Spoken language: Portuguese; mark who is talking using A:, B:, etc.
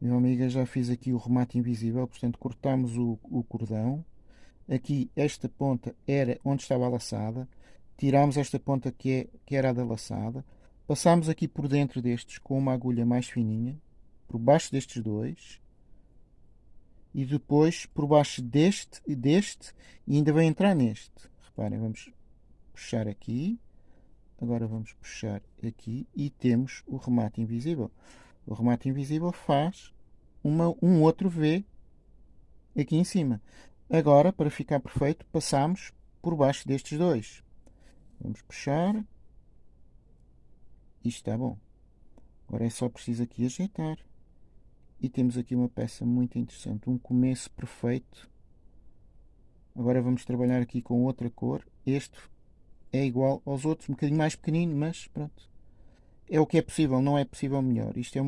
A: Meu amiga, já fiz aqui o remate invisível, portanto cortamos o, o cordão. Aqui esta ponta era onde estava a laçada. Tiramos esta ponta que, é, que era a da laçada. Passamos aqui por dentro destes com uma agulha mais fininha, por baixo destes dois. E depois por baixo deste e deste e ainda vai entrar neste. Reparem, vamos puxar aqui. Agora vamos puxar aqui e temos o remate invisível. O remate invisível faz uma, um outro V aqui em cima. Agora, para ficar perfeito, passamos por baixo destes dois. Vamos puxar. Isto está bom. Agora é só preciso aqui ajeitar. E temos aqui uma peça muito interessante. Um começo perfeito. Agora vamos trabalhar aqui com outra cor. Este é igual aos outros, um bocadinho mais pequenino, mas pronto. É o que é possível, não é possível melhor. Isto é